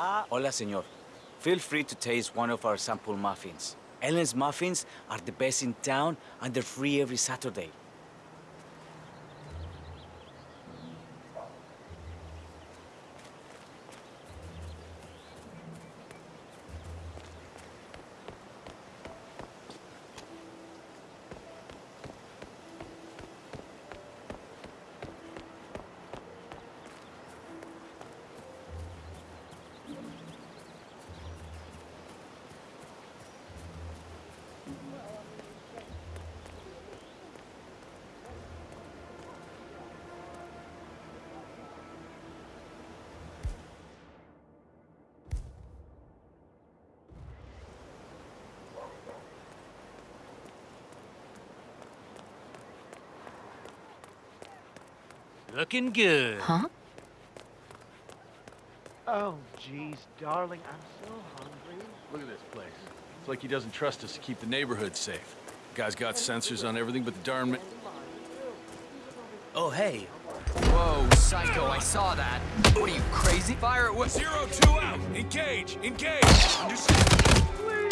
Ah. Hola, señor. Feel free to taste one of our sample muffins. Ellen's muffins are the best in town and they're free every Saturday. Looking good. Huh? Oh, jeez, darling, I'm so hungry. Look at this place. It's like he doesn't trust us to keep the neighborhood safe. The Guy's got sensors on everything but the darn... ma- Oh, hey. Whoa, psycho, I saw that. What are you, crazy? Fire at what? Zero two out. Engage. Engage. Understood.